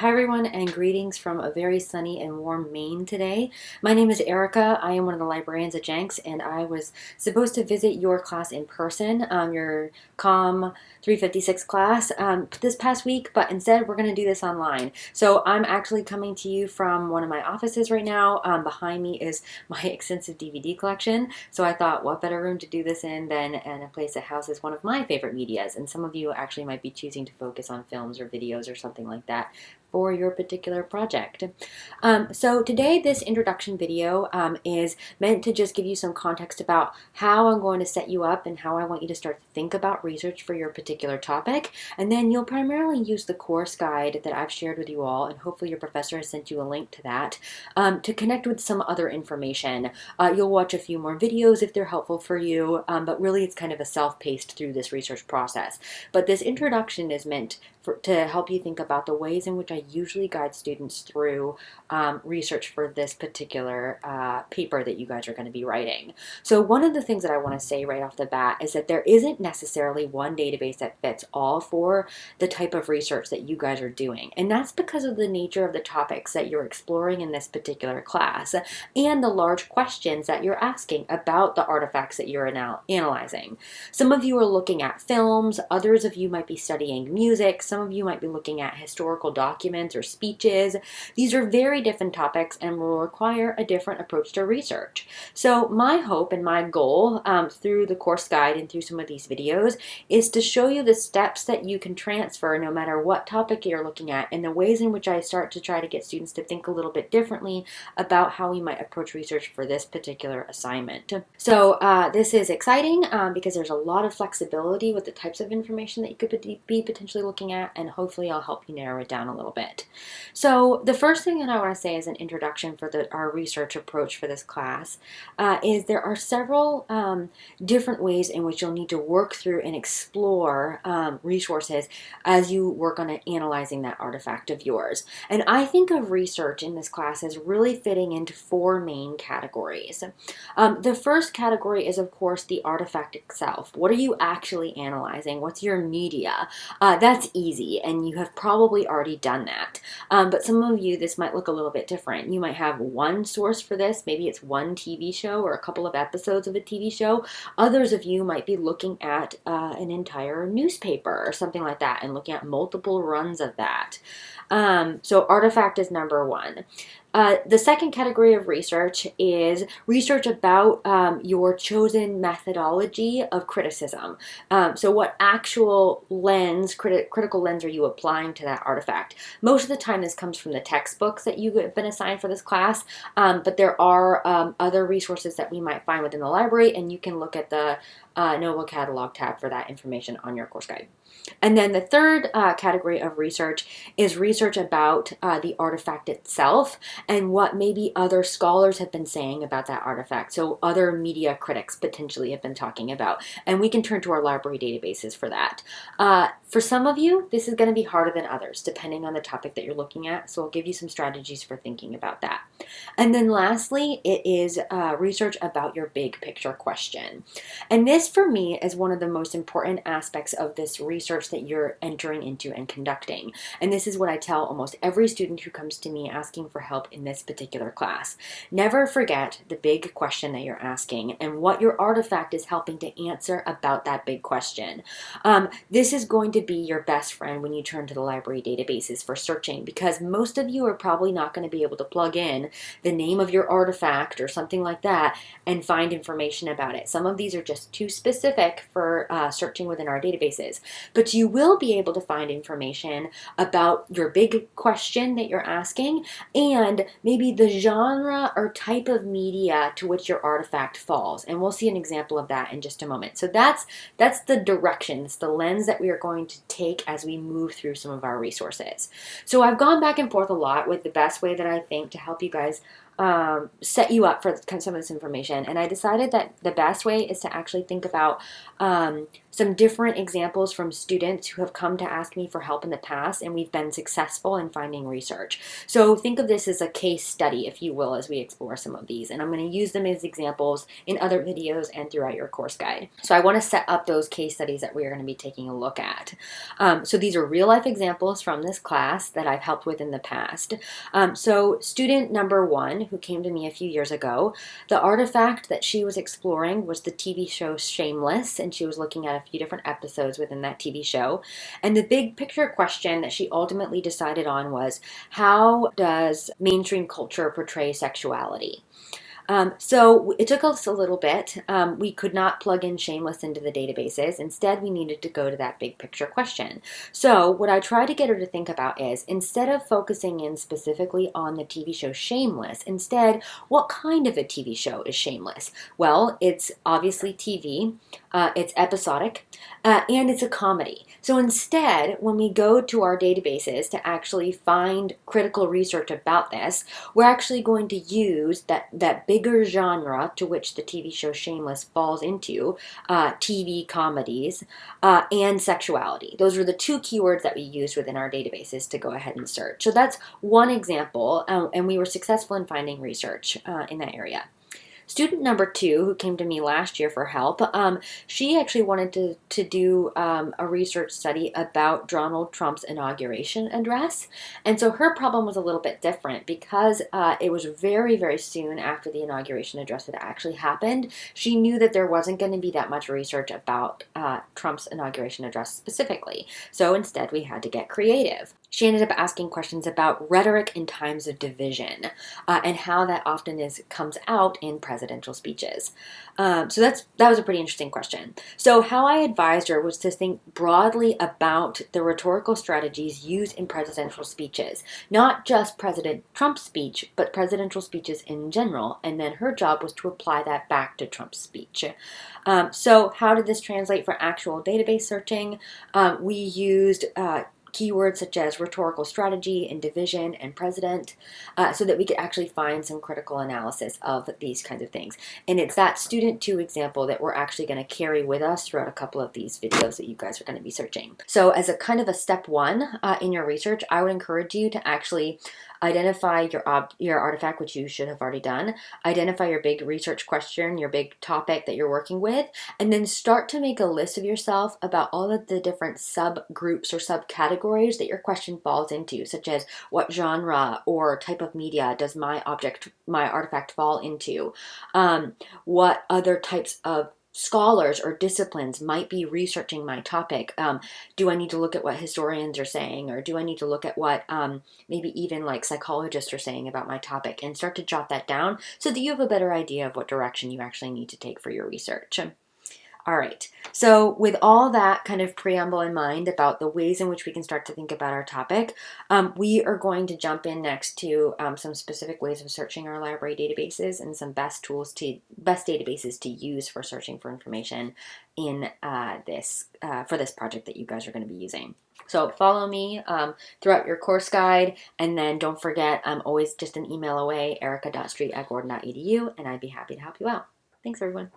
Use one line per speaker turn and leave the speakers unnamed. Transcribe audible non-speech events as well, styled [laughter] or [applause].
Hi everyone and greetings from a very sunny and warm Maine today. My name is Erica. I am one of the librarians at Jenks and I was supposed to visit your class in person, um, your COM 356 class um, this past week, but instead we're going to do this online. So I'm actually coming to you from one of my offices right now. Um, behind me is [laughs] my extensive DVD collection. So I thought what better room to do this in than in a place that houses one of my favorite medias. And some of you actually might be choosing to focus on films or videos or something like that for your particular project. Um, so today this introduction video um, is meant to just give you some context about how I'm going to set you up and how I want you to start to think about research for your particular topic. And then you'll primarily use the course guide that I've shared with you all and hopefully your professor has sent you a link to that um, to connect with some other information. Uh, you'll watch a few more videos if they're helpful for you, um, but really it's kind of a self-paced through this research process. But this introduction is meant for, to help you think about the ways in which I usually guide students through um, research for this particular uh, paper that you guys are going to be writing. So one of the things that I want to say right off the bat is that there isn't necessarily one database that fits all for the type of research that you guys are doing. And that's because of the nature of the topics that you're exploring in this particular class and the large questions that you're asking about the artifacts that you're anal analyzing. Some of you are looking at films, others of you might be studying music, some of you might be looking at historical documents or speeches. These are very different topics and will require a different approach to research. So my hope and my goal um, through the course guide and through some of these videos is to show you the steps that you can transfer no matter what topic you're looking at and the ways in which I start to try to get students to think a little bit differently about how we might approach research for this particular assignment. So uh, this is exciting um, because there's a lot of flexibility with the types of information that you could be potentially looking at and hopefully I'll help you narrow it down a little bit. So the first thing that I want to say as an introduction for the, our research approach for this class uh, is there are several um, different ways in which you'll need to work through and explore um, resources as you work on analyzing that artifact of yours. And I think of research in this class as really fitting into four main categories. Um, the first category is of course the artifact itself. What are you actually analyzing? What's your media? Uh, that's easy easy and you have probably already done Um, but some of you, this might look a little bit different. You might have one source for this. Maybe it's one TV show or a couple of episodes of a TV show. Others of you might be looking at uh, an entire newspaper or something like that and looking at multiple runs of that. Um, so artifact is number one. Uh, the second category of research is research about um, your chosen methodology of criticism. Um, so what actual lens, criti critical lens are you applying to that artifact? Most of the time this comes from the textbooks that you've been assigned for this class, um, but there are um, other resources that we might find within the library and you can look at the uh, NOVA catalog tab for that information on your course guide. And then the third uh, category of research is research about uh, the artifact itself and what maybe other scholars have been saying about that artifact. So other media critics potentially have been talking about. And we can turn to our library databases for that. Uh, for some of you, this is going to be harder than others, depending on the topic that you're looking at. So I'll give you some strategies for thinking about that. And then lastly, it is uh, research about your big picture question. And this for me is one of the most important aspects of this research that you're entering into and conducting. And this is what I tell almost every student who comes to me asking for help in this particular class. Never forget the big question that you're asking and what your artifact is helping to answer about that big question. Um, this is going to be your best friend when you turn to the library databases for searching because most of you are probably not going to be able to plug in the name of your artifact or something like that and find information about it. Some of these are just too specific for uh, searching within our databases, but you will be able to find information about your big question that you're asking and maybe the genre or type of media to which your artifact falls. And we'll see an example of that in just a moment. So that's, that's the direction, it's the lens that we are going to take as we move through some of our resources. So I've gone back and forth a lot with the best way that I think to help you guys um, set you up for some of this information. And I decided that the best way is to actually think about um, some different examples from students who have come to ask me for help in the past, and we've been successful in finding research. So think of this as a case study, if you will, as we explore some of these. And I'm going to use them as examples in other videos and throughout your course guide. So I want to set up those case studies that we are going to be taking a look at. Um, so these are real life examples from this class that I've helped with in the past. Um, so student number one, who came to me a few years ago, the artifact that she was exploring was the TV show Shameless, and she was looking at a few different episodes within that TV show. And the big picture question that she ultimately decided on was how does mainstream culture portray sexuality? Um, so it took us a little bit. Um, we could not plug in Shameless into the databases. Instead, we needed to go to that big picture question. So what I try to get her to think about is instead of focusing in specifically on the TV show Shameless, instead, what kind of a TV show is Shameless? Well, it's obviously TV, uh, it's episodic, uh, and it's a comedy. So instead, when we go to our databases to actually find critical research about this, we're actually going to use that, that big bigger genre to which the TV show Shameless falls into uh, TV comedies uh, and sexuality. Those are the two keywords that we used within our databases to go ahead and search. So that's one example, uh, and we were successful in finding research uh, in that area. Student number two, who came to me last year for help, um, she actually wanted to, to do um, a research study about Donald Trump's inauguration address. And so her problem was a little bit different because uh, it was very, very soon after the inauguration address had actually happened. She knew that there wasn't going to be that much research about uh, Trump's inauguration address specifically. So instead, we had to get creative she ended up asking questions about rhetoric in times of division uh, and how that often is comes out in presidential speeches. Um, so that's that was a pretty interesting question. So how I advised her was to think broadly about the rhetorical strategies used in presidential speeches, not just President Trump's speech, but presidential speeches in general. And then her job was to apply that back to Trump's speech. Um, so how did this translate for actual database searching? Um, we used uh, keywords such as rhetorical strategy and division and president uh, so that we could actually find some critical analysis of these kinds of things. And it's that student two example that we're actually going to carry with us throughout a couple of these videos that you guys are going to be searching. So as a kind of a step one uh, in your research, I would encourage you to actually identify your your artifact, which you should have already done, identify your big research question, your big topic that you're working with, and then start to make a list of yourself about all of the different subgroups or subcategories that your question falls into, such as what genre or type of media does my object, my artifact fall into? Um, what other types of scholars or disciplines might be researching my topic. Um, do I need to look at what historians are saying, or do I need to look at what um, maybe even like psychologists are saying about my topic and start to jot that down so that you have a better idea of what direction you actually need to take for your research. All right, so with all that kind of preamble in mind about the ways in which we can start to think about our topic, um, we are going to jump in next to um, some specific ways of searching our library databases and some best tools to, best databases to use for searching for information in uh, this, uh, for this project that you guys are going to be using. So follow me um, throughout your course guide, and then don't forget, I'm always just an email away, erica.street at gordon.edu, and I'd be happy to help you out. Thanks, everyone.